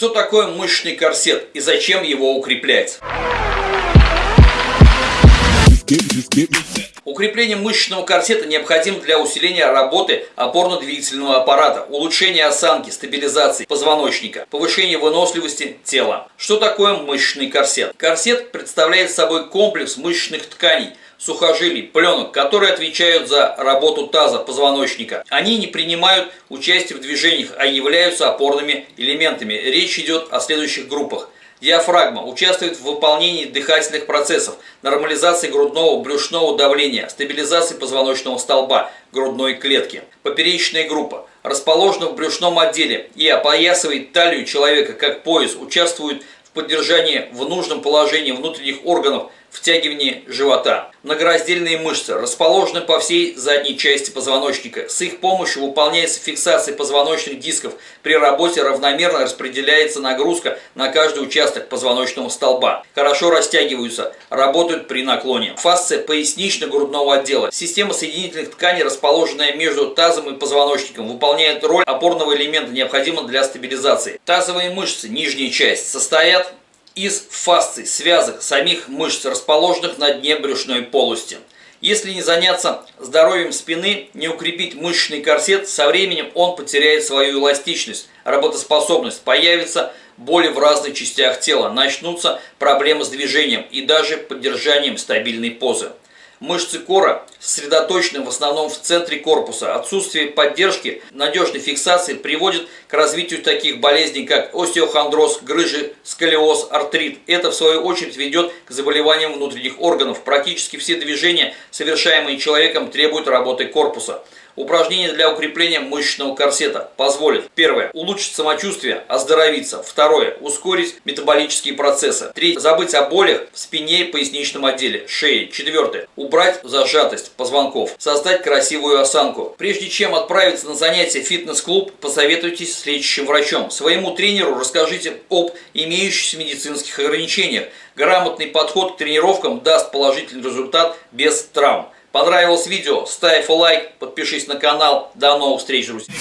Что такое мышечный корсет и зачем его укреплять? Укрепление мышечного корсета необходимо для усиления работы опорно-двигательного аппарата, улучшения осанки, стабилизации позвоночника, повышения выносливости тела. Что такое мышечный корсет? Корсет представляет собой комплекс мышечных тканей, сухожилий, пленок, которые отвечают за работу таза, позвоночника. Они не принимают участие в движениях, а являются опорными элементами. Речь идет о следующих группах – Диафрагма участвует в выполнении дыхательных процессов, нормализации грудного брюшного давления, стабилизации позвоночного столба, грудной клетки. Поперечная группа расположена в брюшном отделе и опоясывает талию человека как пояс, участвует в поддержании в нужном положении внутренних органов втягивание живота. Многораздельные мышцы расположены по всей задней части позвоночника. С их помощью выполняется фиксация позвоночных дисков. При работе равномерно распределяется нагрузка на каждый участок позвоночного столба. Хорошо растягиваются, работают при наклоне. Фасция пояснично-грудного отдела. Система соединительных тканей, расположенная между тазом и позвоночником, выполняет роль опорного элемента, необходимого для стабилизации. Тазовые мышцы, нижняя часть, состоят из фасций, связок, самих мышц, расположенных на дне брюшной полости. Если не заняться здоровьем спины, не укрепить мышечный корсет, со временем он потеряет свою эластичность, работоспособность, появится боли в разных частях тела, начнутся проблемы с движением и даже поддержанием стабильной позы. Мышцы кора сосредоточены в основном в центре корпуса. Отсутствие поддержки, надежной фиксации приводит к развитию таких болезней, как остеохондроз, грыжи, сколиоз, артрит. Это, в свою очередь, ведет к заболеваниям внутренних органов. Практически все движения, совершаемые человеком, требуют работы корпуса. Упражнения для укрепления мышечного корсета позволят Первое. Улучшить самочувствие, оздоровиться. Второе. Ускорить метаболические процессы. Третье. Забыть о болях в спине и поясничном отделе, шее. Четвертое. Убрать зажатость позвонков. Создать красивую осанку. Прежде чем отправиться на занятия в фитнес-клуб, посоветуйтесь с лечащим врачом. Своему тренеру расскажите об имеющихся медицинских ограничениях. Грамотный подход к тренировкам даст положительный результат без травм. Понравилось видео? Ставь лайк, подпишись на канал. До новых встреч, друзья!